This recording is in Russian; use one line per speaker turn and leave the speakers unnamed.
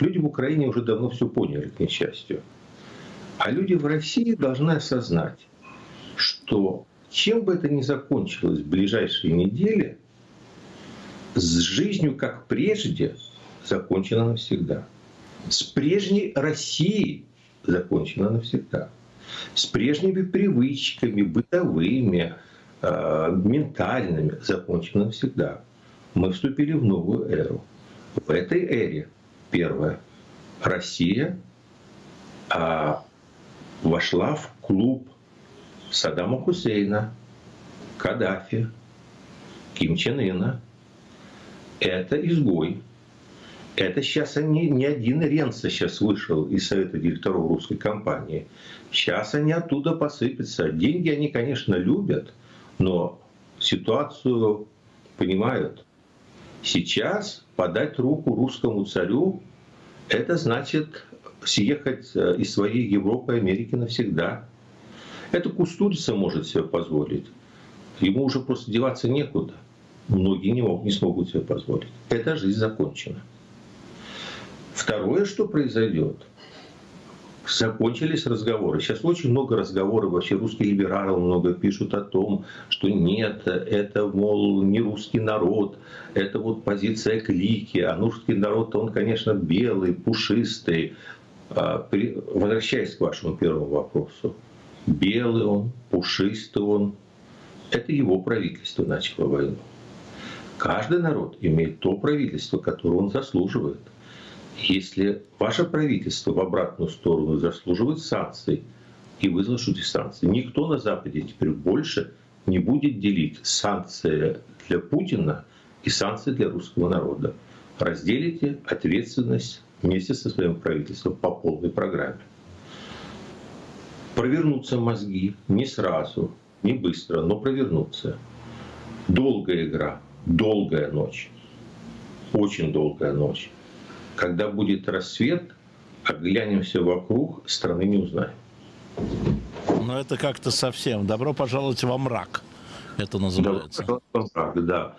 Люди в Украине уже давно все поняли, к несчастью. А люди в России должны осознать, что чем бы это ни закончилось в ближайшие недели, с жизнью как прежде закончено навсегда. С прежней Россией закончено навсегда. С прежними привычками, бытовыми, э, ментальными закончено навсегда. Мы вступили в новую эру. В этой эре, первое, Россия а, вошла в клуб Саддама Хусейна, Каддафи, Ким Чен Ына. Это изгой. Это сейчас они, не один Ренца сейчас вышел из совета директоров русской компании. Сейчас они оттуда посыпятся. Деньги они, конечно, любят, но ситуацию понимают. Сейчас подать руку русскому царю, это значит съехать э, из своей Европы и Америки навсегда. Это Кустурица может себе позволить. Ему уже просто деваться некуда. Многие не, могут, не смогут себе позволить. Эта жизнь закончена. Второе, что произойдет, закончились разговоры. Сейчас очень много разговоров, вообще русские либералы много пишут о том, что нет, это, мол, не русский народ, это вот позиция клики, а русский народ, он, конечно, белый, пушистый. А, возвращаясь к вашему первому вопросу, белый он, пушистый он, это его правительство начало войну. Каждый народ имеет то правительство, которое он заслуживает – если ваше правительство в обратную сторону заслуживает санкций, и вы заслужите санкции, никто на Западе теперь больше не будет делить санкции для Путина и санкции для русского народа. Разделите ответственность вместе со своим правительством по полной программе. Провернутся мозги не сразу, не быстро, но провернутся. Долгая игра, долгая ночь, очень долгая ночь. Когда будет рассвет, оглянемся вокруг, страны не узнаем.
Но это как-то совсем. Добро пожаловать во мрак. Это называется. Добро пожаловать во мрак,
да.